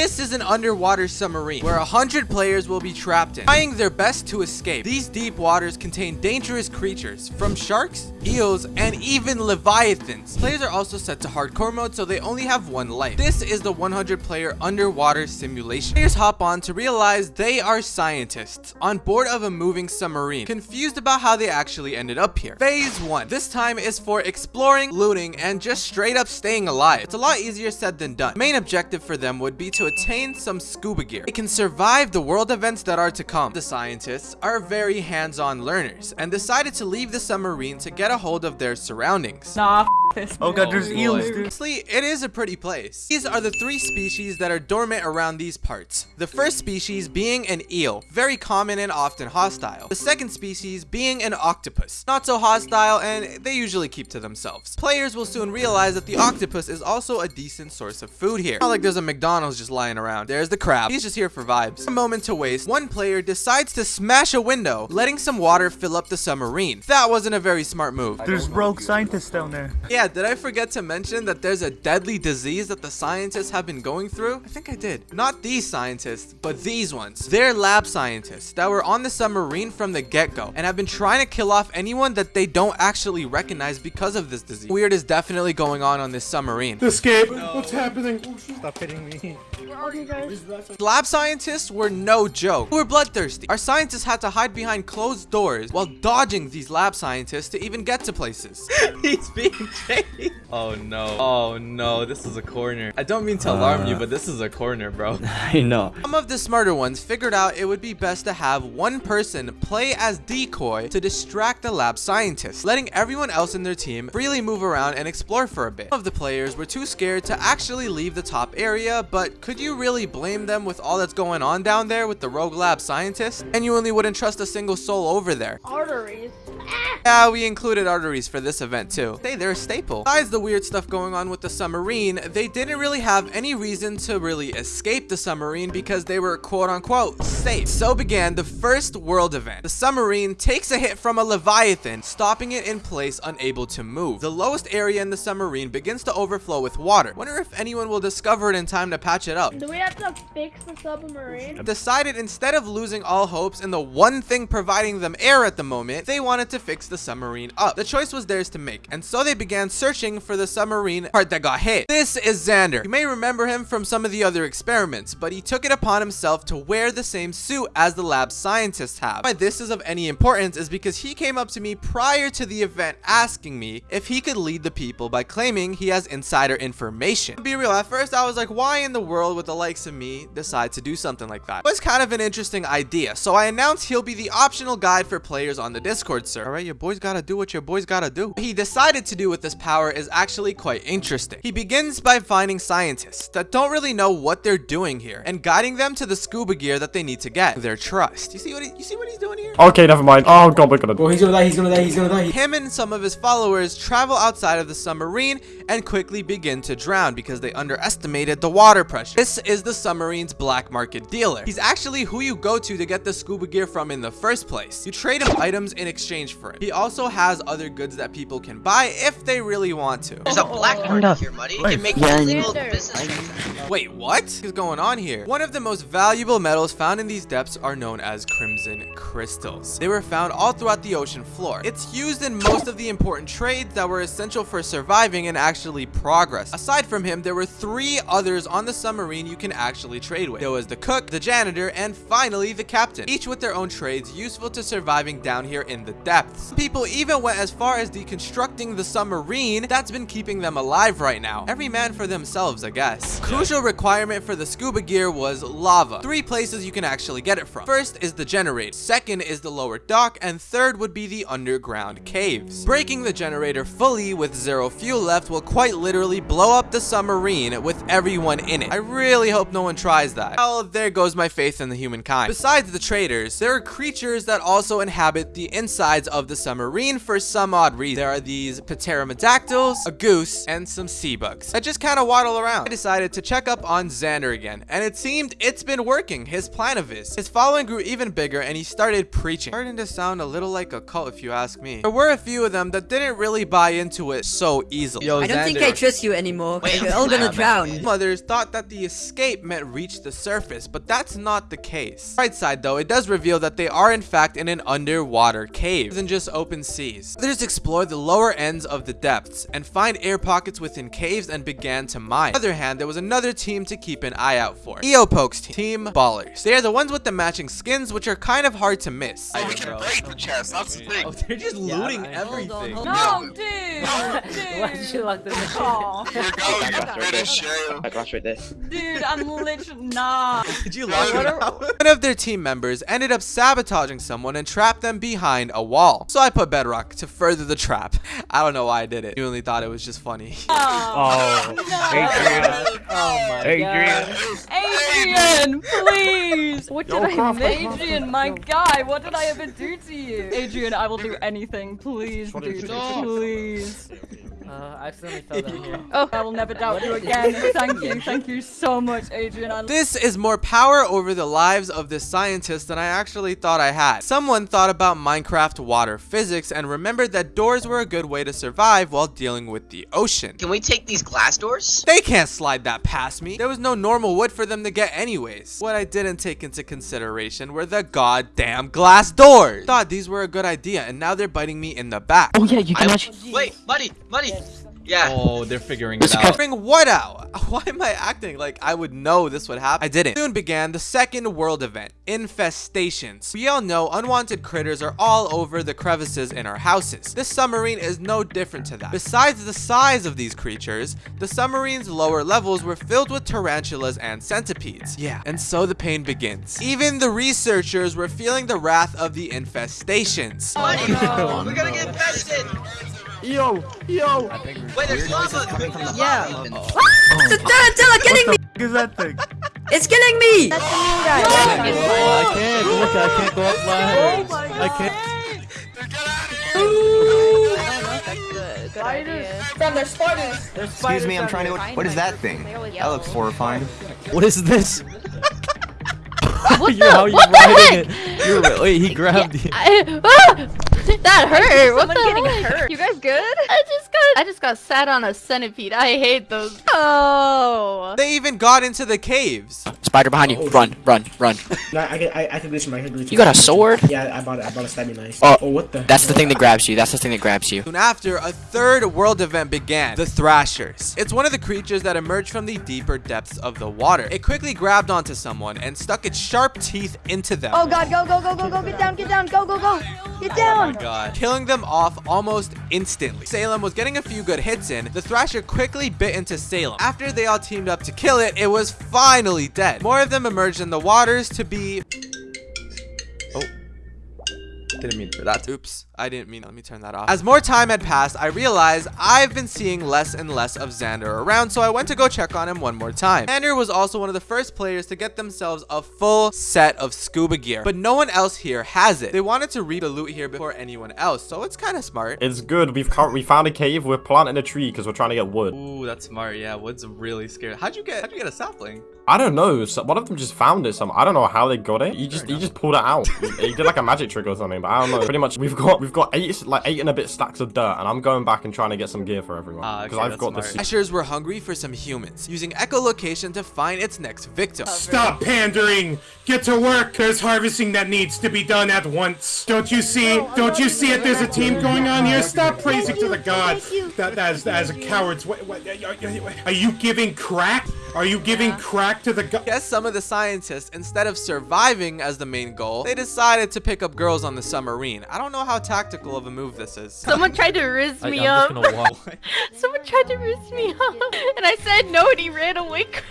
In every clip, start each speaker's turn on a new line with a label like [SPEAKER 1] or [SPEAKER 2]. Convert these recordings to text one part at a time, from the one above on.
[SPEAKER 1] This is an underwater submarine where 100 players will be trapped in, trying their best to escape. These deep waters contain dangerous creatures, from sharks, eels, and even leviathans. Players are also set to hardcore mode, so they only have one life. This is the 100 player underwater simulation. Players hop on to realize they are scientists on board of a moving submarine, confused about how they actually ended up here. Phase 1. This time is for exploring, looting, and just straight up staying alive. It's a lot easier said than done. Main objective for them would be to attain some scuba gear. They can survive the world events that are to come. The scientists are very hands-on learners and decided to leave the submarine to get a hold of their surroundings.
[SPEAKER 2] Nah, this.
[SPEAKER 3] Oh god, there's eels, dude.
[SPEAKER 1] Honestly, it is a pretty place. These are the three species that are dormant around these parts. The first species being an eel, very common and often hostile. The second species being an octopus, not so hostile and they usually keep to themselves. Players will soon realize that the octopus is also a decent source of food here. Not like there's a McDonald's just lying around. There's the crab. He's just here for vibes. A moment to waste, one player decides to smash a window, letting some water fill up the submarine. That wasn't a very smart move.
[SPEAKER 3] There's rogue scientists down there.
[SPEAKER 1] Yeah, did I forget to mention that there's a deadly disease that the scientists have been going through? I think I did. Not these scientists, but these ones. They're lab scientists that were on the submarine from the get-go and have been trying to kill off anyone that they don't actually recognize because of this disease. Weird is definitely going on on this submarine.
[SPEAKER 4] Escape! What's happening?
[SPEAKER 3] Stop hitting me.
[SPEAKER 1] Lab scientists were no joke. They were bloodthirsty. Our scientists had to hide behind closed doors while dodging these lab scientists to even get to places. He's being chased. Oh no. Oh no. This is a corner. I don't mean to uh. alarm you, but this is a corner, bro.
[SPEAKER 5] I know.
[SPEAKER 1] Some of the smarter ones figured out it would be best to have one person play as decoy to distract the lab scientists, letting everyone else in their team freely move around and explore for a bit. Some of the players were too scared to actually leave the top area, but could you really blame them with all that's going on down there with the rogue lab scientists? Genuinely wouldn't trust a single soul over there.
[SPEAKER 6] Arteries.
[SPEAKER 1] Yeah, we included arteries for this event too. Hey, they're a staple. Besides the weird stuff going on with the submarine, they didn't really have any reason to really escape the submarine because they were quote unquote safe. So began the first world event. The submarine takes a hit from a leviathan, stopping it in place unable to move. The lowest area in the submarine begins to overflow with water. Wonder if anyone will discover it in time to patch it up.
[SPEAKER 6] Do we have to fix the submarine?
[SPEAKER 1] Decided instead of losing all hopes in the one thing providing them air at the moment, they wanted to fix the submarine up. The choice was theirs to make, and so they began searching for the submarine part that got hit. This is Xander. You may remember him from some of the other experiments, but he took it upon himself to wear the same suit as the lab scientists have. Why this is of any importance is because he came up to me prior to the event asking me if he could lead the people by claiming he has insider information. To be real, at first I was like, why in the world would the likes of me decide to do something like that? It was kind of an interesting idea, so I announced he'll be the optional guide for players on the Discord server. Alright, your boys gotta do what your boys gotta do. What he decided to do with this power is actually quite interesting. He begins by finding scientists that don't really know what they're doing here and guiding them to the scuba gear that they need to get. Their trust. You see what he, you see what he's doing here?
[SPEAKER 4] Okay, never mind. Oh god, we're gonna.
[SPEAKER 7] Oh, he's gonna die, he's gonna die, he's gonna die.
[SPEAKER 1] Him and some of his followers travel outside of the submarine and quickly begin to drown because they underestimated the water pressure. This is the submarine's black market dealer. He's actually who you go to to get the scuba gear from in the first place. You trade him items in exchange for it. He also has other goods that people can buy if they really want to.
[SPEAKER 8] There's a black market here, buddy. You can make
[SPEAKER 5] Yeah, I
[SPEAKER 8] illegal business transactions.
[SPEAKER 1] Wait, what is going on here? One of the most valuable metals found in these depths are known as crimson crystals. They were found all throughout the ocean floor. It's used in most of the important trades that were essential for surviving and actually progress. Aside from him, there were three others on the submarine you can actually trade with. There was the cook, the janitor, and finally the captain, each with their own trades useful to surviving down here in the depths. People even went as far as deconstructing the submarine that's been keeping them alive right now. Every man for themselves, I guess. Crucial requirement for the scuba gear was lava. Three places you can actually get it from. First is the generator, second is the lower dock, and third would be the underground caves. Breaking the generator fully with zero fuel left will quite literally blow up the submarine with everyone in it. I really hope no one tries that. Well, there goes my faith in the humankind. Besides the traders, there are creatures that also inhabit the insides of the submarine for some odd reason. There are these pterodactyls, a goose, and some sea bugs that just kind of waddle around. I decided to check up on Xander again, and it seemed it's been working, his plan of his. His following grew even bigger, and he started preaching. Starting to sound a little like a cult if you ask me. There were a few of them that didn't really buy into it so easily.
[SPEAKER 2] Yo,
[SPEAKER 5] I don't think I trust you anymore. You're all gonna drown.
[SPEAKER 1] Mothers thought that the escape meant reach the surface, but that's not the case. Right side though, it does reveal that they are in fact in an underwater cave than just open seas. Others explored the lower ends of the depths and find air pockets within caves and began to mine. On the other hand, there was another team to keep an eye out for. Eopokes team. Team Ballers. They are the ones with the matching skins, which are kind of hard to miss.
[SPEAKER 7] We can break the chest. That's the thing.
[SPEAKER 1] Oh, they're just looting everything.
[SPEAKER 5] Hold on,
[SPEAKER 9] No, dude!
[SPEAKER 2] Why did you lock this in?
[SPEAKER 9] Aw,
[SPEAKER 7] Here goes. You finish, yeah.
[SPEAKER 2] I got right there.
[SPEAKER 9] dude, I'm literally nah.
[SPEAKER 1] Did you lock it? One of their team members ended up sabotaging someone and trapped them behind a wall. So I put bedrock to further the trap. I don't know why I did it. You only thought it was just funny.
[SPEAKER 3] Oh, Adrian.
[SPEAKER 2] Oh my god.
[SPEAKER 3] Adrian.
[SPEAKER 9] Adrian, please! What did
[SPEAKER 3] Yo,
[SPEAKER 9] I
[SPEAKER 3] Croft,
[SPEAKER 9] do?
[SPEAKER 3] Croft,
[SPEAKER 9] Adrian, my guy, what did I ever do to you? Adrian, I will do anything. Please, dude, please.
[SPEAKER 2] Uh, I accidentally fell down here.
[SPEAKER 9] Oh, I will never doubt you again. Thank you, thank you so much, Adrian. I
[SPEAKER 1] This is more power over the lives of this scientist than I actually thought I had. Someone thought about Minecraft water physics and remembered that doors were a good way to survive while dealing with the ocean.
[SPEAKER 8] Can we take these glass doors?
[SPEAKER 1] They can't slide that past me. There was no normal wood for them to get anyways. What I didn't take into consideration were the goddamn glass doors. Thought these were a good idea and now they're biting me in the back.
[SPEAKER 2] Oh yeah, you can
[SPEAKER 8] I-
[SPEAKER 2] actually.
[SPEAKER 8] Wait, buddy, buddy. Yeah.
[SPEAKER 10] Oh, they're figuring it out.
[SPEAKER 1] Figuring what out? Why am I acting like I would know this would happen? I didn't. Soon began the second world event, infestations. We all know unwanted critters are all over the crevices in our houses. This submarine is no different to that. Besides the size of these creatures, the submarine's lower levels were filled with tarantulas and centipedes. Yeah, and so the pain begins. Even the researchers were feeling the wrath of the infestations.
[SPEAKER 8] Buddy, we're gonna get infested.
[SPEAKER 4] Yo, yo.
[SPEAKER 8] Wait, there's lava.
[SPEAKER 5] Yeah. The tarantula killing me!
[SPEAKER 3] What is that thing?
[SPEAKER 5] It's killing me!
[SPEAKER 2] Oh, I can't. Look, I can't go up line. I can't.
[SPEAKER 11] Excuse me, I'm trying to. What is that thing? That looks horrifying.
[SPEAKER 2] What is this?
[SPEAKER 12] What
[SPEAKER 2] you how you riding it? You're wait. He grabbed you.
[SPEAKER 12] I, ah! that hurt. What
[SPEAKER 6] Someone
[SPEAKER 12] the
[SPEAKER 6] getting
[SPEAKER 12] heck?
[SPEAKER 6] hurt. You guys good?
[SPEAKER 12] I just got I just got sat on a centipede. I hate those. Oh.
[SPEAKER 1] They even got into the caves.
[SPEAKER 2] Spider behind you. Oh. Run, run, run.
[SPEAKER 13] No, I can, I, I can glitch him. I can glitch him.
[SPEAKER 2] You got a sword?
[SPEAKER 13] Yeah, I bought it. I bought a stabby knife.
[SPEAKER 2] Oh, oh
[SPEAKER 13] what the?
[SPEAKER 2] That's the thing that grabs you. That's the thing that grabs you.
[SPEAKER 1] Soon after, a third world event began, the Thrashers. It's one of the creatures that emerged from the deeper depths of the water. It quickly grabbed onto someone and stuck its sharp teeth into them.
[SPEAKER 6] Oh god, go, go, go, go, go, get down, get down, go, go, go. Get down.
[SPEAKER 1] Oh God. Killing them off almost instantly. Salem was getting a few good hits in. The Thrasher quickly bit into Salem. After they all teamed up to kill it, it was finally dead. More of them emerged in the waters to be didn't mean for that. Oops, I didn't mean. Let me turn that off. As more time had passed, I realized I've been seeing less and less of Xander around, so I went to go check on him one more time. Xander was also one of the first players to get themselves a full set of scuba gear, but no one else here has it. They wanted to read the loot here before anyone else, so it's kind of smart.
[SPEAKER 4] It's good. We've cur- we found a cave. We're planting a tree because we're trying to get wood.
[SPEAKER 10] Ooh, that's smart. Yeah, wood's really scary. How'd you get? How'd you get a sapling?
[SPEAKER 4] I don't know. So one of them just found it. Some I don't know how they got it. He just he just pulled it out. he, he did like a magic trick or something. But I don't know. Pretty much we've got we've got eight like eight and a bit stacks of dirt, and I'm going back and trying to get some gear for everyone
[SPEAKER 10] Ah,
[SPEAKER 4] because
[SPEAKER 10] okay,
[SPEAKER 4] I've got the.
[SPEAKER 10] smart.
[SPEAKER 4] se-
[SPEAKER 1] Thrashers were hungry for some humans, using echolocation to find its next victim.
[SPEAKER 14] Stop pandering! Get to work! There's harvesting that needs to be done at once. Don't you see? Don't you see it? There's a team going on here. Stop praising to the gods. That as as a coward's. What, what, are you giving crack? Are you giving crack to the god?
[SPEAKER 1] Guess some of the scientists, instead of surviving as the main goal, they decided to pick up girls on the submarine. I don't know how tactical of a move this is.
[SPEAKER 12] Someone tried to riz
[SPEAKER 2] I,
[SPEAKER 12] me
[SPEAKER 2] I'm
[SPEAKER 12] up.
[SPEAKER 2] just gonna walk.
[SPEAKER 12] Someone tried to riz me up, and I said no, and he ran away crying.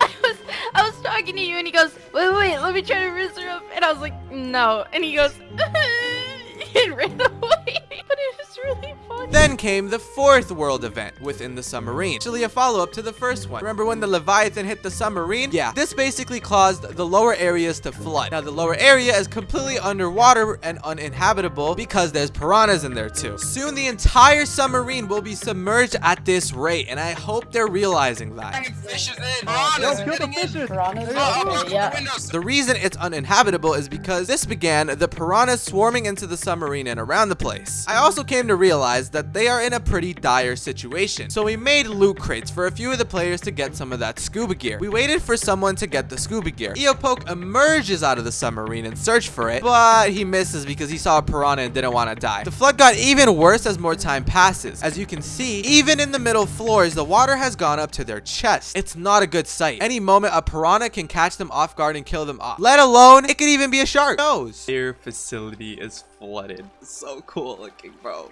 [SPEAKER 12] I was, I was talking to you, and he goes, wait, wait, let me try to riz her up, and I was like, no, and he goes, and ran away. But it was really funny.
[SPEAKER 1] Then came the fourth world event within the submarine, actually a follow-up to the first one. Remember when the Leviathan hit the submarine? Yeah, this basically caused the lower areas to flood. Now the lower area is completely underwater and uninhabitable because there's piranhas in there too. Soon the entire submarine will be submerged at this rate, and I hope they're realizing that.
[SPEAKER 7] Fishes in.
[SPEAKER 2] Yo, kill the fishes. Oh.
[SPEAKER 1] The reason it's uninhabitable is because this began the piranhas swarming into the submarine and around the place. I also came to realize that they are in a pretty dire situation. So we made loot crates for a few of the players to get some of that scuba gear. We waited for someone to get the scuba gear. Eopoke emerges out of the submarine and searched for it, but he misses because he saw a piranha and didn't want to die. The flood got even worse as more time passes. As you can see, even in the middle floors, the water has gone up to their chest. It's not a good sight. Any moment, a piranha can catch them off guard and kill them off. Let alone, it could even be a shark. Who knows?
[SPEAKER 10] Their facility is flooded. So cool looking, bro.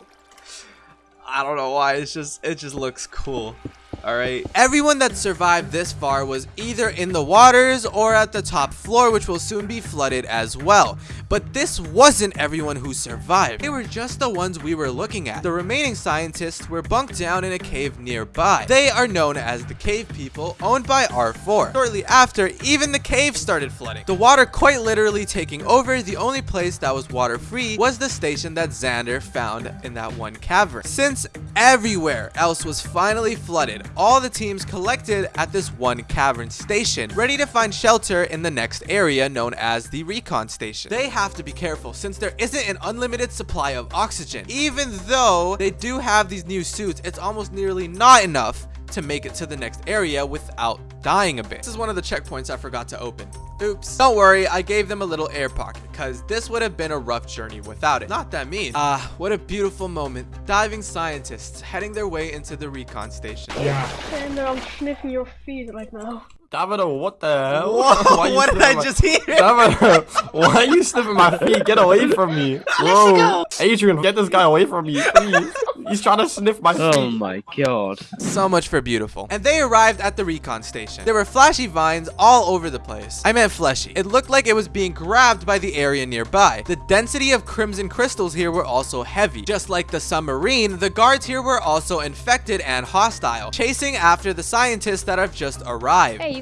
[SPEAKER 10] I don't know why. It's just it just looks cool. All right.
[SPEAKER 1] Everyone that survived this far was either in the waters or at the top floor, which will soon be flooded as well. But this wasn't everyone who survived. They were just the ones we were looking at. The remaining scientists were bunked down in a cave nearby. They are known as the Cave People, owned by R4. Shortly after, even the cave started flooding. The water quite literally taking over. The only place that was water-free was the station that Xander found in that one cavern. Since everywhere else was finally flooded, all the teams collected at this one cavern station, ready to find shelter in the next area known as the recon station. They have to be careful since there isn't an unlimited supply of oxygen. Even though they do have these new suits, it's almost nearly not enough to make it to the next area without dying a bit. This is one of the checkpoints I forgot to open. Oops. Don't worry, I gave them a little air pocket because this would have been a rough journey without it. Not that mean. Ah, what a beautiful moment. Diving scientists heading their way into the recon station.
[SPEAKER 13] Yeah.
[SPEAKER 6] And I'm sniffing your feet right now.
[SPEAKER 4] Davido, what the hell?
[SPEAKER 1] Whoa,
[SPEAKER 4] Why
[SPEAKER 1] what did I
[SPEAKER 4] my-
[SPEAKER 1] just hear?
[SPEAKER 4] Davido, why are you sniffing my feet? Get away from me. Whoa. Adrian, get this guy away from me, please. He's trying to sniff my oh feet.
[SPEAKER 2] Oh my god.
[SPEAKER 1] So much for beautiful. And they arrived at the recon station. There were flashy vines all over the place. I meant fleshy. It looked like it was being grabbed by the area nearby. The density of crimson crystals here were also heavy. Just like the submarine, the guards here were also infected and hostile, chasing after the scientists that have just arrived.
[SPEAKER 12] Hey, you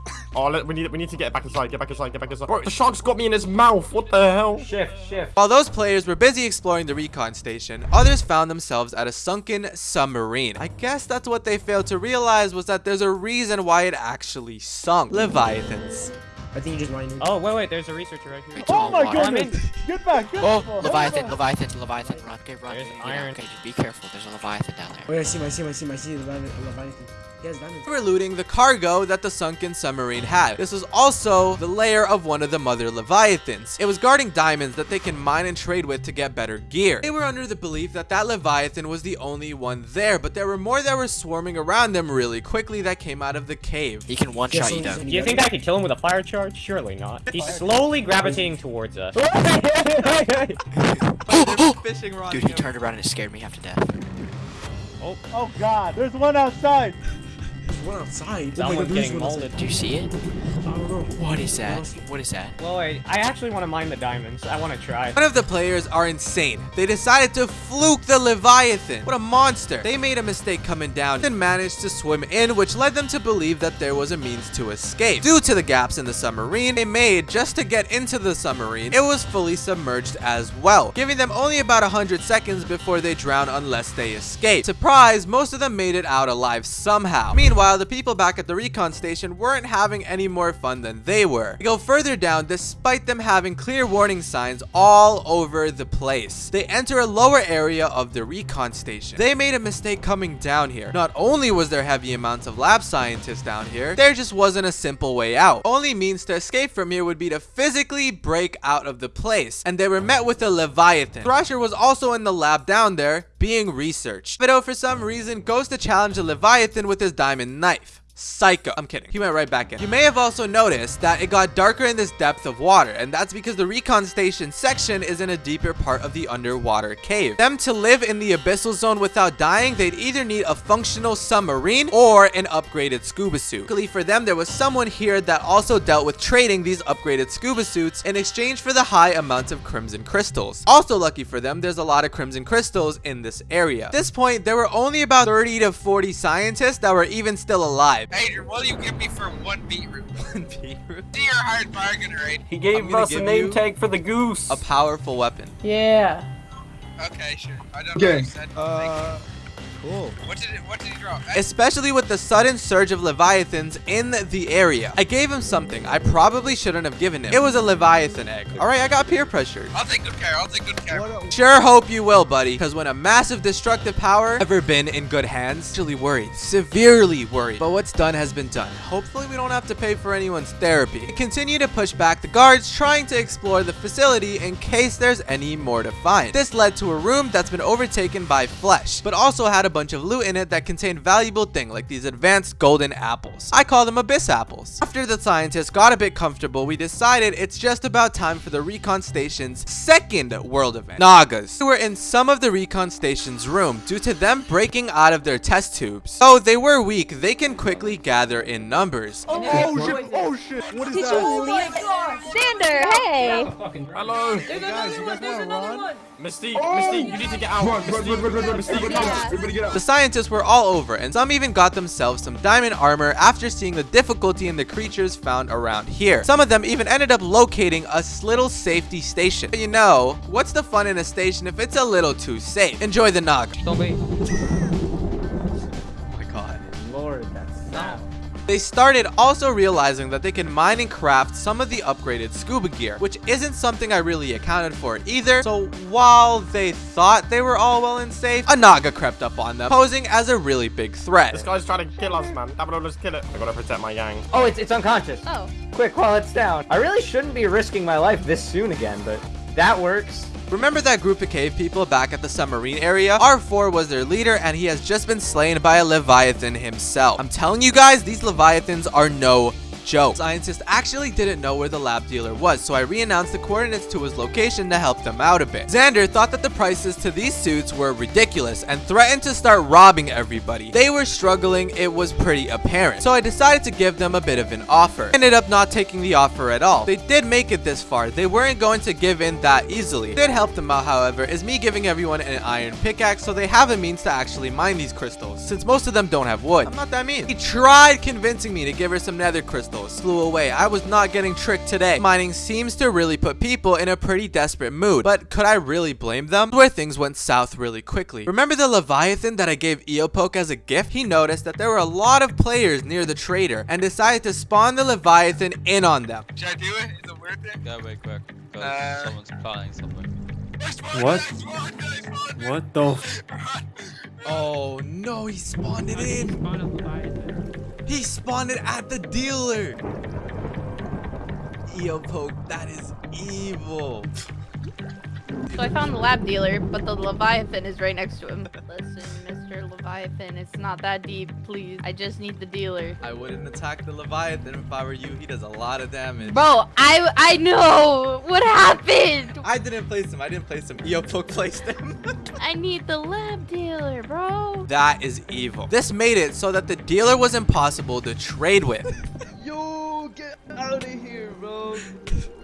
[SPEAKER 4] really. Oh, let, we need we need to get back inside. Get back inside. Get back inside. Bro, the shark's got me in his mouth. What the hell?
[SPEAKER 14] Shift, shift.
[SPEAKER 1] While those players were busy exploring the recon station, others found themselves at a sunken submarine. I guess that's what they failed to realize was that there's a reason why it actually sunk. Leviathans.
[SPEAKER 13] I think you just mind.
[SPEAKER 14] Oh, wait, wait, there's a researcher right here.
[SPEAKER 2] Oh my
[SPEAKER 14] I'm in.
[SPEAKER 2] goodness. Get back. Get
[SPEAKER 15] Oh,
[SPEAKER 2] back.
[SPEAKER 15] Leviathan, Leviathan, Leviathan, run, okay, run.
[SPEAKER 14] There's
[SPEAKER 15] okay,
[SPEAKER 14] iron.
[SPEAKER 15] Okay, just be careful. There's a Leviathan down there.
[SPEAKER 13] Oh yeah, I see him, I see him, I see him, I see him, Leviathan. Leviathan. He has diamonds.
[SPEAKER 1] They were looting the cargo that the sunken submarine had. This was also the lair of one of the mother leviathans. It was guarding diamonds that they can mine and trade with to get better gear. They were under the belief that that leviathan was the only one there, but there were more that were swarming around them really quickly that came out of the cave.
[SPEAKER 15] He can one-shot
[SPEAKER 13] so
[SPEAKER 15] you down.
[SPEAKER 14] Do you think I could kill him with a fire charge? Surely not. He's slowly gravitating towards us.
[SPEAKER 1] fishing rod.
[SPEAKER 15] Dude, he turned around and it scared me half to death.
[SPEAKER 2] Oh, oh god. There's one outside.
[SPEAKER 13] There's one outside. Oh my God,
[SPEAKER 14] getting
[SPEAKER 13] one
[SPEAKER 14] molded.
[SPEAKER 15] Do you see it?
[SPEAKER 13] I don't know.
[SPEAKER 15] What is that? What is that?
[SPEAKER 14] Well, wait, I actually want to mine the diamonds. I want to try.
[SPEAKER 1] One of the players are insane. They decided to fluke the Leviathan. What a monster. They made a mistake coming down and managed to swim in, which led them to believe that there was a means to escape. Due to the gaps in the submarine they made just to get into the submarine, it was fully submerged as well, giving them only about 100 seconds before they drown unless they escape. Surprise, most of them made it out alive somehow. Meanwhile, the people back at the recon station weren't having any more fun than they were. They go further down despite them having clear warning signs all over the place. They enter a lower area of the recon station. They made a mistake coming down here. Not only was there heavy amounts of lab scientists down here, there just wasn't a simple way out. Only means to escape from here would be to physically break out of the place. And they were met with a Leviathan. Thrasher was also in the lab down there being researched. Fido oh, for some reason goes to challenge the Leviathan with his diamond knife. Psycho. I'm kidding. He went right back in. You may have also noticed that it got darker in this depth of water, and that's because the recon station section is in a deeper part of the underwater cave. Them to live in the abyssal zone without dying, they'd either need a functional submarine or an upgraded scuba suit. Luckily for them, there was someone here that also dealt with trading these upgraded scuba suits in exchange for the high amounts of crimson crystals. Also lucky for them, there's a lot of crimson crystals in this area. At this point, there were only about 30 to 40 scientists that were even still alive.
[SPEAKER 7] Adrian, what do you give me for one beetroot?
[SPEAKER 1] One beetroot?
[SPEAKER 7] See your hard bargain, right?
[SPEAKER 4] He
[SPEAKER 1] I'm
[SPEAKER 4] gave
[SPEAKER 1] gonna
[SPEAKER 4] us a
[SPEAKER 1] give
[SPEAKER 4] name tag for the goose.
[SPEAKER 1] A powerful weapon.
[SPEAKER 9] Yeah.
[SPEAKER 7] Okay, sure. I don't
[SPEAKER 2] Okay.
[SPEAKER 7] know what you said.
[SPEAKER 2] Uh, cool.
[SPEAKER 7] What did it, what did he draw?
[SPEAKER 1] Especially with the sudden surge of Leviathans in the area. I gave him something I probably shouldn't have given him. It was a Leviathan egg. Alright, I got peer pressured.
[SPEAKER 7] I'll take good care. I'll take good care.
[SPEAKER 1] Sure hope you will, buddy. Because when a massive destructive power ever been in good hands, actually worried. Severely worried. But what's done has been done. Hopefully we don't have to pay for anyone's therapy. We continue to push back the guards, trying to explore the facility in case there's any more to find. This led to a room that's been overtaken by flesh, but also had a bunch of loot in it that contained valuable things like these advanced golden apples. I call them abyss apples. After the scientists got a bit comfortable, we decided it's just about time for the recon station's second world event, Nagas. We were in some of the recon station's room due to them breaking out of their test tubes. Though they were weak, they can quickly gather in numbers.
[SPEAKER 2] Oh, oh, oh shit! Oh shit! What is
[SPEAKER 12] Did
[SPEAKER 2] that?
[SPEAKER 12] you leave Xander, hey!
[SPEAKER 4] Hello.
[SPEAKER 2] Hey guys, you guys want to run?
[SPEAKER 4] Mystique, oh, Mystique, you need to get out.
[SPEAKER 2] Run, run, run, run, run, run.
[SPEAKER 4] Mystique,
[SPEAKER 2] Everybody
[SPEAKER 4] come.
[SPEAKER 2] Everybody get out.
[SPEAKER 1] The scientists were all over, and some even got themselves some diamond armor after seeing the difficulty in the creatures found around here. Some of them even ended up locating a little safety station. But you know, what's the fun in a station if it's a little too safe? Enjoy the nog. They started also realizing that they can mine and craft some of the upgraded scuba gear, which isn't something I really accounted for either. So while they thought they were all well and safe, a Naga crept up on them, posing as a really big threat.
[SPEAKER 4] This guy's trying to kill us, man. Dabba, let's kill it. I gotta protect my gang.
[SPEAKER 16] Oh, it's, it's unconscious.
[SPEAKER 12] Oh.
[SPEAKER 16] Quick, while it's down. I really shouldn't be risking my life this soon again, but that works.
[SPEAKER 1] Remember that group of cave people back at the submarine area? R4 was their leader and he has just been slain by a Leviathan himself. I'm telling you guys, these Leviathans are no joke. Scientists actually didn't know where the lab dealer was, so I re-announced the coordinates to his location to help them out a bit. Xander thought that the prices to these suits were ridiculous and threatened to start robbing everybody. They were struggling, it was pretty apparent. So I decided to give them a bit of an offer. Ended up not taking the offer at all. They did make it this far. They weren't going to give in that easily. Did help them out, however, is me giving everyone an iron pickaxe so they have a means to actually mine these crystals, since most of them don't have wood. I'm not that mean. He tried convincing me to give her some nether crystals. Flew away. I was not getting tricked today. Mining seems to really put people in a pretty desperate mood, but could I really blame them? Where things went south really quickly. Remember the Leviathan that I gave Eopoke as a gift? He noticed that there were a lot of players near the trader and decided to spawn the Leviathan in on them.
[SPEAKER 7] Should I do it? Is it worth it?
[SPEAKER 2] Go away quick, because
[SPEAKER 7] Uh,
[SPEAKER 2] someone's planning something.
[SPEAKER 3] What? What the?
[SPEAKER 1] Oh no, he spawned it in. He spawned it at the dealer. Eopoke, that is evil.
[SPEAKER 12] So I found the lab dealer, but the Leviathan is right next to him. Listen, Mr. Leviathan, it's not that deep, please. I just need the dealer.
[SPEAKER 1] I wouldn't attack the Leviathan if I were you. He does a lot of damage.
[SPEAKER 12] Bro, I I know what happened.
[SPEAKER 1] I didn't place him. I didn't place him. Eopoke placed him.
[SPEAKER 12] I need the lab dealer, bro.
[SPEAKER 1] that is evil. This made it so that the dealer was impossible to trade with.
[SPEAKER 2] Yo, get out of here, bro.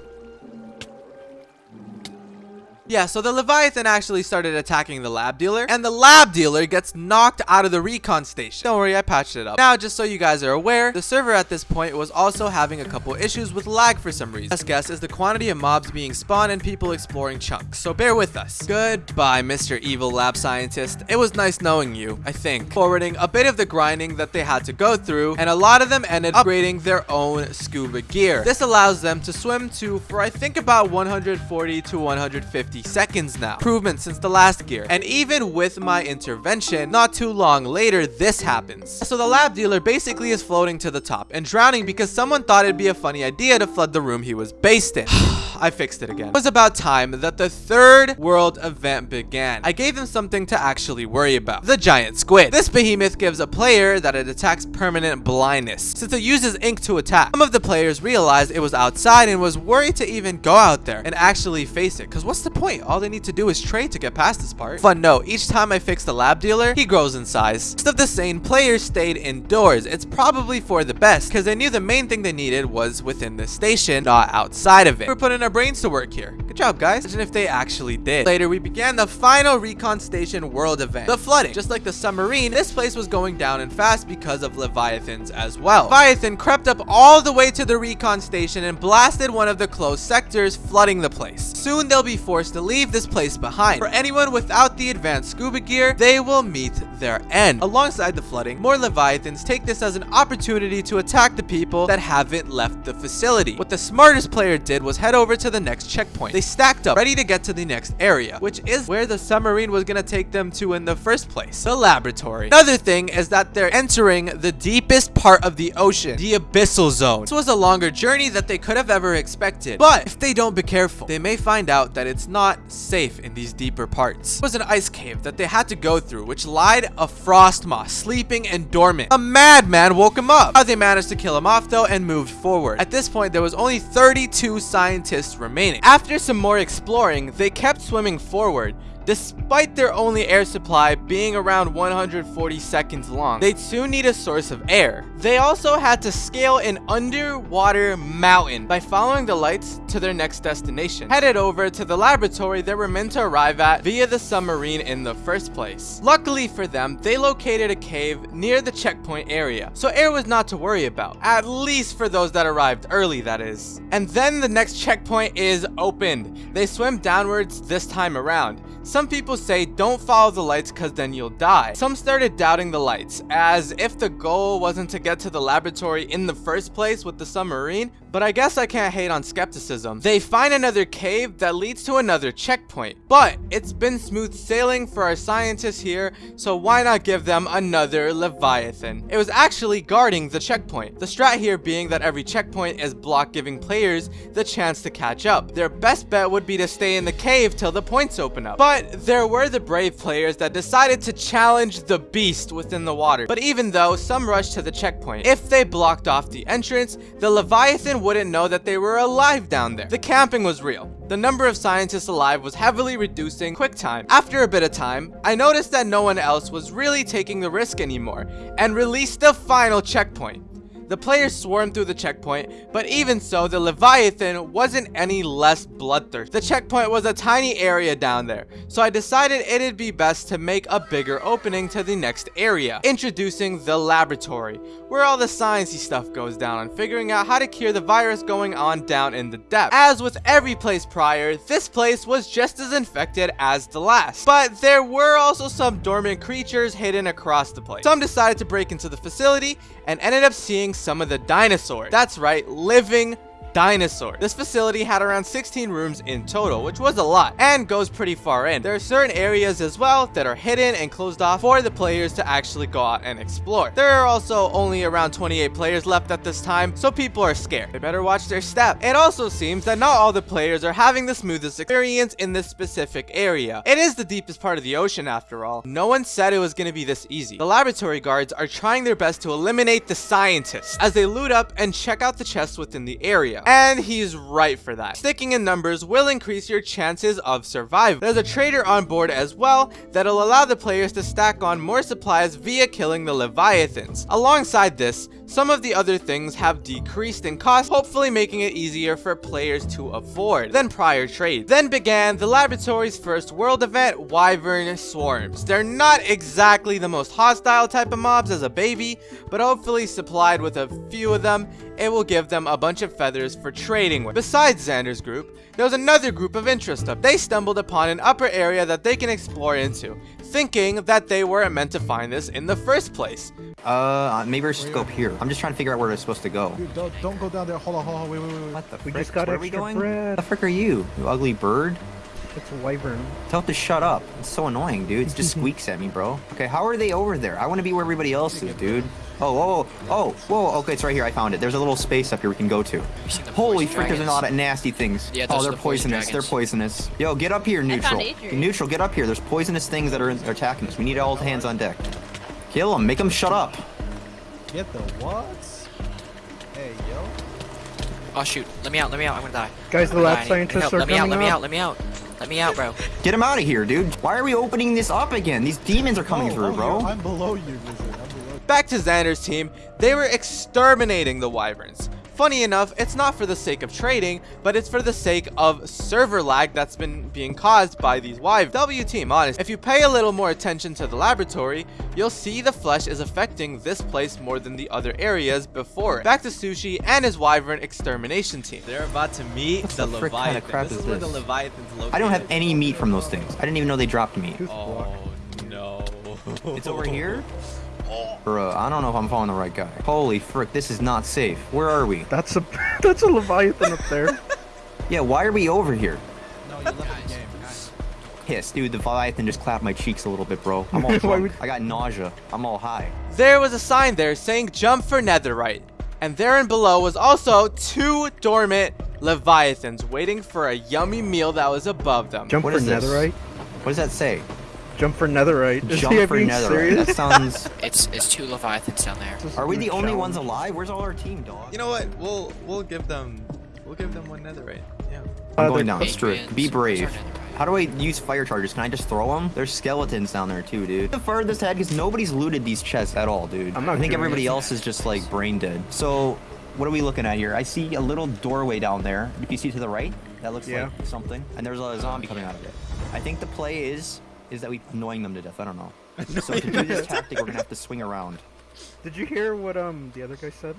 [SPEAKER 1] Yeah, so the Leviathan actually started attacking the lab dealer, and the lab dealer gets knocked out of the recon station. Don't worry, I patched it up. Now, just so you guys are aware, the server at this point was also having a couple issues with lag for some reason. Best guess is the quantity of mobs being spawned and people exploring chunks, so bear with us. Goodbye, Mr. Evil Lab Scientist. It was nice knowing you, I think. Forwarding a bit of the grinding that they had to go through, and a lot of them ended upgrading their own scuba gear. This allows them to swim to, for I think about 140 to 150 50 seconds now. Improvement since the last gear. And even with my intervention, not too long later, this happens. So the lab dealer basically is floating to the top and drowning because someone thought it'd be a funny idea to flood the room he was based in. I fixed it again. It was about time that the third world event began. I gave them something to actually worry about. The giant squid. This behemoth gives a player that it attacks permanent blindness, since it uses ink to attack. Some of the players realized it was outside and was worried to even go out there and actually face it, because what's the point? All they need to do is trade to get past this part. Fun note, each time I fix the lab dealer, he grows in size. Most of the sane players stayed indoors. It's probably for the best, because they knew the main thing they needed was within the station, not outside of it. We're putting our brains to work here. Good job, guys. Imagine if they actually did. Later, we began the final recon station world event. The flooding. Just like the submarine, this place was going down and fast because of Leviathans as well. Leviathan crept up all the way to the recon station and blasted one of the closed sectors, flooding the place. Soon, they'll be forced to leave this place behind. For anyone without the advanced scuba gear, they will meet their end. Alongside the flooding, more Leviathans take this as an opportunity to attack the people that haven't left the facility. What the smartest player did was head over to the next checkpoint. They stacked up, ready to get to the next area, which is where the submarine was gonna take them to in the first place, the laboratory. Another thing is that they're entering the deepest part of the ocean, the abyssal zone. This was a longer journey that they could have ever expected, but if they don't be careful, they may find out that it's not safe in these deeper parts. It was an ice cave that they had to go through, which lied a frost moth sleeping and dormant. A madman woke him up. How they managed to kill him off though and moved forward. At this point, there was only 32 scientists remaining. After some more exploring, they kept swimming forward, despite their only air supply being around 140 seconds long. They'd soon need a source of air. They also had to scale an underwater mountain by following the lights to their next destination, headed over to the laboratory they were meant to arrive at via the submarine in the first place. Luckily for them, they located a cave near the checkpoint area, so air was not to worry about, at least for those that arrived early that is. And then the next checkpoint is opened. They swim downwards this time around. Some people say don't follow the lights cause then you'll die. Some started doubting the lights, as if the goal wasn't to get to the laboratory in the first place with the submarine, but I guess I can't hate on skepticism. They find another cave that leads to another checkpoint, but it's been smooth sailing for our scientists here, so why not give them another Leviathan? It was actually guarding the checkpoint. The strat here being that every checkpoint is block giving players the chance to catch up. Their best bet would be to stay in the cave till the points open up. But there were the brave players that decided to challenge the beast within the water. But even though some rushed to the checkpoint, if they blocked off the entrance, the Leviathan wouldn't know that they were alive down there. The camping was real. The number of scientists alive was heavily reducing quick time. After a bit of time, I noticed that no one else was really taking the risk anymore and released the final checkpoint. The players swarmed through the checkpoint, but even so, the Leviathan wasn't any less bloodthirsty. The checkpoint was a tiny area down there, so I decided it'd be best to make a bigger opening to the next area, introducing the laboratory, where all the sciencey stuff goes down on figuring out how to cure the virus going on down in the depth. As with every place prior, this place was just as infected as the last, but there were also some dormant creatures hidden across the place. Some decided to break into the facility and ended up seeing some of the dinosaurs. That's right, living dinosaur. This facility had around 16 rooms in total, which was a lot, and goes pretty far in. There are certain areas as well that are hidden and closed off for the players to actually go out and explore. There are also only around 28 players left at this time, so people are scared. They better watch their step. It also seems that not all the players are having the smoothest experience in this specific area. It is the deepest part of the ocean after all. No one said it was going to be this easy. The laboratory guards are trying their best to eliminate the scientists as they loot up and check out the chests within the area. And he's right for that. Sticking in numbers will increase your chances of survival. There's a trader on board as well that'll allow the players to stack on more supplies via killing the Leviathans. Alongside this, some of the other things have decreased in cost, hopefully making it easier for players to afford than prior trades. Then began the laboratory's first world event, Wyvern Swarms. They're not exactly the most hostile type of mobs as a baby, but hopefully supplied with a few of them, it will give them a bunch of feathers for trading with. Besides Xander's group, there was another group of interest up. They stumbled upon an upper area that they can explore into, thinking that they weren't meant to find this in the first place.
[SPEAKER 11] Uh, maybe I should go up here. I'm just trying to figure out where we're supposed to go.
[SPEAKER 2] Dude, don't, don't go down there. Hold on, hold on. Wait, wait, wait.
[SPEAKER 11] What the
[SPEAKER 2] We
[SPEAKER 11] frick?
[SPEAKER 2] just got
[SPEAKER 11] Where are we going?
[SPEAKER 2] bread.
[SPEAKER 11] The frick are you? You ugly bird?
[SPEAKER 17] It's a wyvern.
[SPEAKER 11] Tell it to shut up. It's so annoying, dude. It just squeaks at me, bro. Okay, how are they over there? I want to be where everybody else is, dude. Oh, oh, oh, whoa, okay, it's right here. I found it. There's a little space up here we can go to. Holy
[SPEAKER 15] poison
[SPEAKER 11] frick, there's a lot of nasty things.
[SPEAKER 15] Yeah,
[SPEAKER 11] oh,
[SPEAKER 15] those are
[SPEAKER 11] they're
[SPEAKER 15] the poison
[SPEAKER 11] poisonous. They're poisonous. Yo, get up here, neutral. Neutral, get up here. There's poisonous things that are, are attacking us. We need all hands on deck. Kill them. Make them shut up.
[SPEAKER 2] Get the what? Hey, yo.
[SPEAKER 15] Oh shoot, let me out, let me out, I'm gonna die.
[SPEAKER 17] Guys, the
[SPEAKER 15] I'm gonna
[SPEAKER 17] lab
[SPEAKER 15] die.
[SPEAKER 17] scientists
[SPEAKER 15] help.
[SPEAKER 17] are
[SPEAKER 15] Let me out, let me out, let me out. Let me out, bro.
[SPEAKER 11] Get him out of here, dude. Why are we opening this up again? These demons are coming
[SPEAKER 2] Oh,
[SPEAKER 11] through,
[SPEAKER 2] oh,
[SPEAKER 11] bro.
[SPEAKER 2] yo, I'm below you, Wizard. I'm below
[SPEAKER 1] Back to Xander's team, they were exterminating the wyverns. Funny enough, it's not for the sake of trading, but it's for the sake of server lag that's been being caused by these wyverns. W team, honest, if you pay a little more attention to the laboratory, you'll see the flesh is affecting this place more than the other areas before. Back to Sushi and his wyvern extermination team.
[SPEAKER 10] They're about to meet
[SPEAKER 11] What
[SPEAKER 10] the,
[SPEAKER 11] the frick kinda crap
[SPEAKER 10] this
[SPEAKER 11] is
[SPEAKER 10] is where the
[SPEAKER 11] this?
[SPEAKER 10] Leviathan's located.
[SPEAKER 11] I don't have any meat from those things. I didn't even know they dropped meat.
[SPEAKER 10] Oh, no.
[SPEAKER 11] It's over here? Bruh, I don't know if I'm following the right guy. Holy frick, this is not safe. Where are we?
[SPEAKER 17] That's a that's a leviathan up there.
[SPEAKER 11] Yeah, why are we over here? No, you left the game, guys. Piss, dude, the Leviathan just clapped my cheeks a little bit, bro. I'm all drunk.
[SPEAKER 17] would-
[SPEAKER 11] I got nausea. I'm all high.
[SPEAKER 1] There was a sign there saying jump for netherite. And there and below was also two dormant leviathans waiting for a yummy meal that was above them.
[SPEAKER 17] Jump
[SPEAKER 11] What
[SPEAKER 17] for
[SPEAKER 11] is this?
[SPEAKER 17] netherite.
[SPEAKER 11] What does that say?
[SPEAKER 17] Jump for netherite. Is
[SPEAKER 11] Jump
[SPEAKER 17] he
[SPEAKER 11] for
[SPEAKER 17] being
[SPEAKER 11] netherite.
[SPEAKER 17] serious?
[SPEAKER 11] That sounds...
[SPEAKER 15] It's it's two Leviathans down there.
[SPEAKER 11] Are we the only
[SPEAKER 17] Challenge.
[SPEAKER 11] ones alive? Where's all our team, dog?
[SPEAKER 10] You know what? We'll we'll give them we'll give them one netherite. Yeah.
[SPEAKER 11] I'm
[SPEAKER 17] Uh,
[SPEAKER 11] going down. Screw it. Be brave.
[SPEAKER 15] where's our netherite?
[SPEAKER 11] How do I use fire charges? Can I just throw them? There's skeletons down there too, dude. The furthest ahead because nobody's looted these chests at all, dude.
[SPEAKER 17] I'm not
[SPEAKER 11] I think
[SPEAKER 17] doing
[SPEAKER 11] everybody else is just like brain dead. So, what are we looking at here? I see a little doorway down there. If you see to the right, that looks
[SPEAKER 17] Yeah.
[SPEAKER 11] like something. And there's a zombie coming out of it. I think the play is is that we annoying them to death. I don't know. So to do this tactic, we're gonna have to swing around.
[SPEAKER 17] Did you hear what um the other guy said?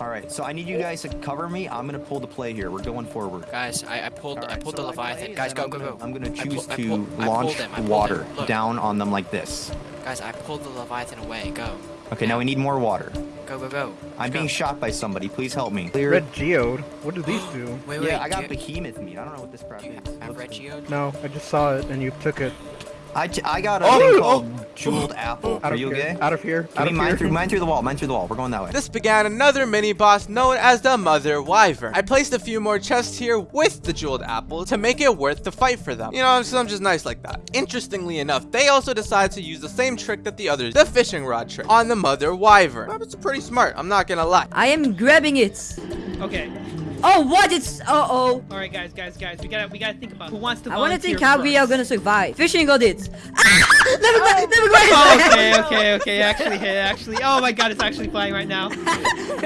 [SPEAKER 11] All right. So I need you guys to cover me. I'm gonna pull the play here. We're going forward.
[SPEAKER 15] Guys, I, I pulled I pulled
[SPEAKER 11] so
[SPEAKER 15] the
[SPEAKER 11] my play
[SPEAKER 15] Leviathan. Guys, go
[SPEAKER 11] I'm
[SPEAKER 15] go
[SPEAKER 11] gonna-
[SPEAKER 15] go.
[SPEAKER 11] I'm gonna
[SPEAKER 15] I
[SPEAKER 11] choose
[SPEAKER 15] pull- I
[SPEAKER 11] to
[SPEAKER 15] pull-
[SPEAKER 11] launch
[SPEAKER 15] pulled them, I pulled
[SPEAKER 11] water
[SPEAKER 15] them.
[SPEAKER 11] Down on them like this.
[SPEAKER 15] Guys, I pulled the Leviathan away. Go.
[SPEAKER 11] Okay, now we need more water.
[SPEAKER 15] Go go go.
[SPEAKER 11] I'm
[SPEAKER 15] Go.
[SPEAKER 11] being shot by somebody. Please help me. Clear.
[SPEAKER 17] Red geode. What do these do?
[SPEAKER 15] Wait wait.
[SPEAKER 11] yeah, I got behemoth meat. I don't know what this crap
[SPEAKER 15] do you
[SPEAKER 11] is.
[SPEAKER 15] have red geode?
[SPEAKER 17] No, I just saw it and you took it.
[SPEAKER 11] I, t- I got a
[SPEAKER 17] Oh,
[SPEAKER 11] thing
[SPEAKER 17] oh.
[SPEAKER 11] called jeweled apple.
[SPEAKER 17] Out
[SPEAKER 11] Are you
[SPEAKER 17] here.
[SPEAKER 11] okay?
[SPEAKER 17] Out of here.
[SPEAKER 11] Give
[SPEAKER 17] Out of
[SPEAKER 11] mine
[SPEAKER 17] here.
[SPEAKER 11] through mine through the wall. Mine through the wall. We're going that way.
[SPEAKER 1] This began another mini boss known as the Mother Wyvern. I placed a few more chests here with the jeweled apple to make it worth the fight for them. You know, I'm just, I'm just nice like that. Interestingly enough, they also decided to use the same trick that the others, the fishing rod trick, on the Mother Wyvern. Well, It's pretty smart, I'm not gonna lie.
[SPEAKER 5] I am grabbing it.
[SPEAKER 18] Okay.
[SPEAKER 5] Oh, what? It's. Uh oh.
[SPEAKER 18] All right, guys, guys, guys. We gotta, we gotta think about who wants to.
[SPEAKER 5] I want to
[SPEAKER 18] volunteer
[SPEAKER 5] think how we are gonna survive. Fishing got it. Ah, never mind. Never mind.
[SPEAKER 18] Oh, okay, okay, okay. Actually, hit. Actually, oh my God, it's actually flying right now.
[SPEAKER 5] uh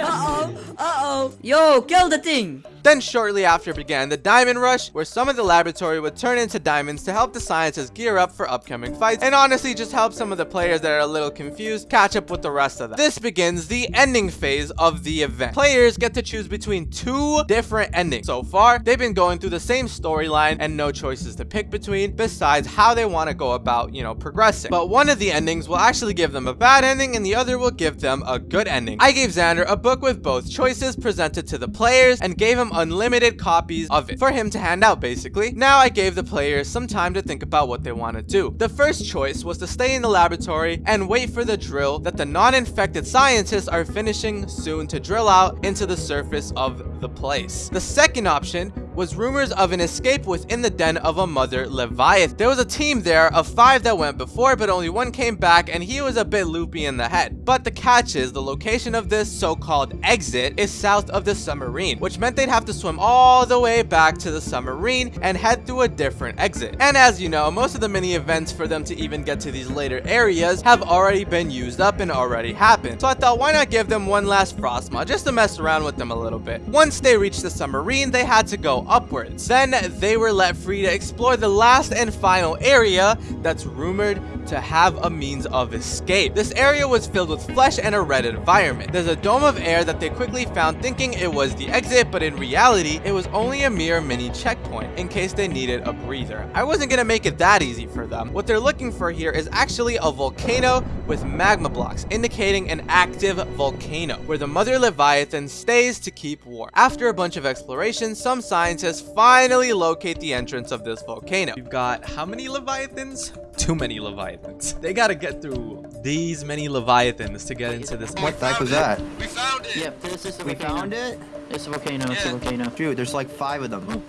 [SPEAKER 5] oh. Uh oh. Yo, kill the thing.
[SPEAKER 1] Then shortly after began the Diamond Rush, where some of the laboratory would turn into diamonds to help the scientists gear up for upcoming fights, and honestly just help some of the players that are a little confused catch up with the rest of them. This begins the ending phase of the event. Players get to choose between two different endings. So far, they've been going through the same storyline and no choices to pick between besides how they want to go about, you know, progressing. But one of the endings will actually give them a bad ending and the other will give them a good ending. I gave Xander a book with both choices presented to the players and gave him unlimited copies of it for him to hand out basically. Now I gave the players some time to think about what they want to do. The first choice was to stay in the laboratory and wait for the drill that the non-infected scientists are finishing soon to drill out into the surface of the place. The second option was rumors of an escape within the den of a mother Leviathan. There was a team there of five that went before, but only one came back and he was a bit loopy in the head. But the catch is the location of this so-called exit is south of the submarine, which meant they'd have to swim all the way back to the submarine and head through a different exit. And as you know, most of the mini events for them to even get to these later areas have already been used up and already happened. So I thought why not give them one last frost moth just to mess around with them a little bit. Once they reached the submarine, they had to go upwards. Then they were let free to explore the last and final area that's rumored to have a means of escape. This area was filled with flesh and a red environment. There's a dome of air that they quickly found thinking it was the exit, but in reality, it was only a mere mini checkpoint in case they needed a breather. I wasn't gonna make it that easy for them. What they're looking for here is actually a volcano with magma blocks, indicating an active volcano, where the mother Leviathan stays to keep warm. After a bunch of exploration, some scientists finally locate the entrance of this volcano.
[SPEAKER 10] You've got how many Leviathans? Too many Leviathans. They gotta get through these many Leviathans to get into this.
[SPEAKER 11] What the heck was that?
[SPEAKER 7] We found it.
[SPEAKER 19] Yep, this is the
[SPEAKER 11] We
[SPEAKER 19] volcano.
[SPEAKER 11] found it?
[SPEAKER 19] It's a volcano. It's a volcano.
[SPEAKER 11] Dude, there's like five of them.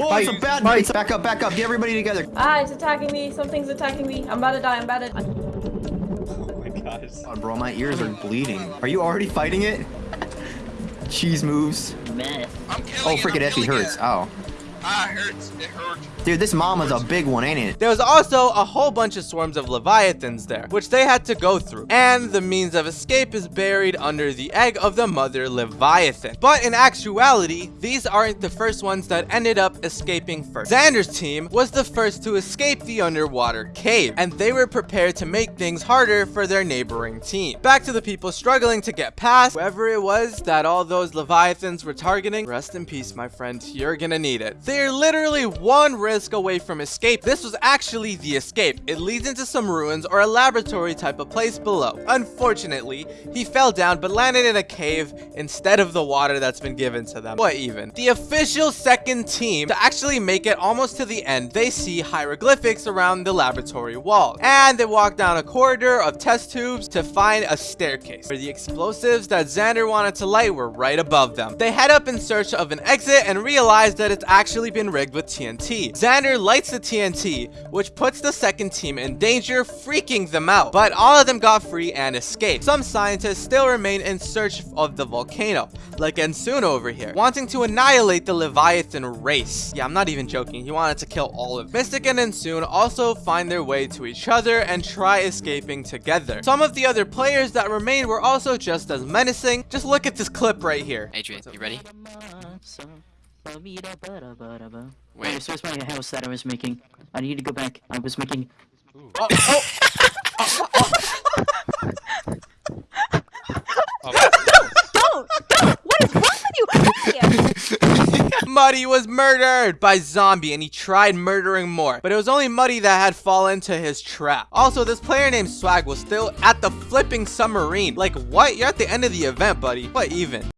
[SPEAKER 11] Oh, it's a bad fight. Back up, back up. Get everybody together.
[SPEAKER 20] Ah, it's attacking me. Something's attacking me. I'm about to die. I'm about to.
[SPEAKER 10] Oh my gosh.
[SPEAKER 11] Oh, bro, my ears are bleeding. Are you already fighting it? Cheese moves.
[SPEAKER 19] Meh.
[SPEAKER 11] Oh, freaking Effie hurts. Oh.
[SPEAKER 7] Ah, it hurts. It hurts.
[SPEAKER 11] Dude, this mama's a big one, ain't it?
[SPEAKER 1] There was also a whole bunch of swarms of leviathans there, which they had to go through. And the means of escape is buried under the egg of the mother leviathan. But in actuality, these aren't the first ones that ended up escaping first. Xander's team was the first to escape the underwater cave, and they were prepared to make things harder for their neighboring team. Back to the people struggling to get past whoever it was that all those leviathans were targeting. Rest in peace, my friend. You're gonna need it. They're literally one risk away from escape. This was actually the escape. It leads into some ruins or a laboratory type of place below. Unfortunately, he fell down but landed in a cave instead of the water that's been given to them. What even? The official second team to actually make it almost to the end, they see hieroglyphics around the laboratory wall. And they walk down a corridor of test tubes to find a staircase where the explosives that Xander wanted to light were right above them. They head up in search of an exit and realize that it's actually been rigged with TNT. Xander lights the TNT, which puts the second team in danger, freaking them out. But all of them got free and escaped. Some scientists still remain in search of the volcano, like Ensun over here, wanting to annihilate the Leviathan race. Yeah, I'm not even joking. He wanted to kill all of them. Mystic and Ensun also find their way to each other and try escaping together. Some of the other players that remained were also just as menacing. Just look at this clip right here.
[SPEAKER 15] Adrian, you ready?
[SPEAKER 19] Wait, so where's my house that I was making? I need to go back. I was making. Oh, oh.
[SPEAKER 1] oh, oh, oh.
[SPEAKER 12] Don't! Don't! What is wrong with you?
[SPEAKER 1] Muddy was murdered by zombie and he tried murdering more, but it was only Muddy that had fallen to his trap. Also, this player named Swag was still at the flipping submarine. Like, what? You're at the end of the event, buddy. What even?